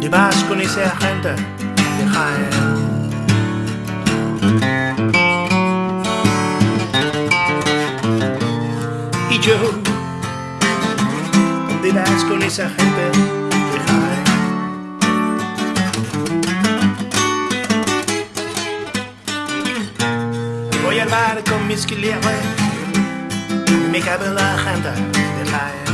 te vas con esa gente de Jaén. Y yo, ¿dónde vas con esa gente de Jaén? Voy al bar con mis clientes me cabe la gente de Jaén.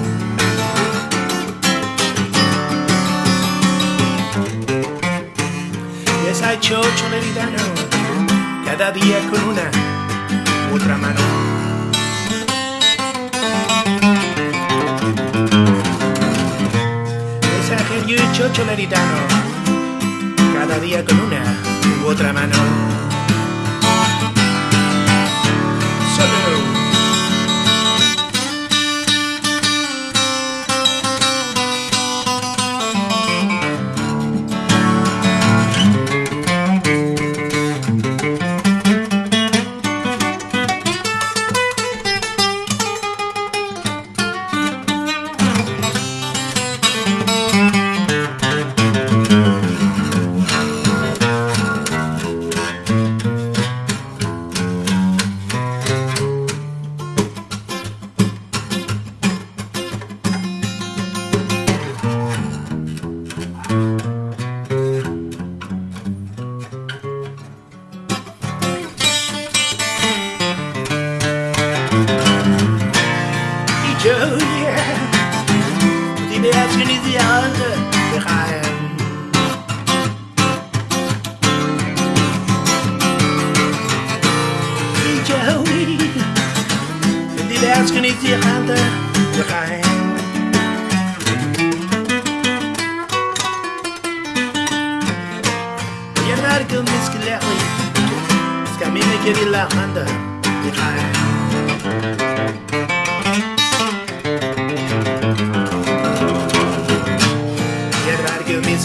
Lady Dano. Cada día con una otra mano. mensaje y un chocho meritano cada día con una u otra mano. Julia, die Beherrschen in die Hände rein. Joey, die Beherrschen in die Hände rein. You're not a good miscellany. It's got me to give you.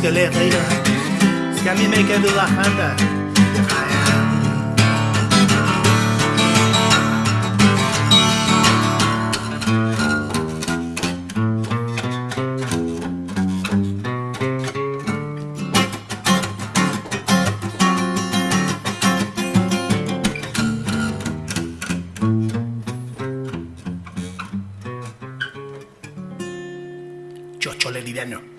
Que mis galerías Es que a mí me quedó la banda Chocho Leridiano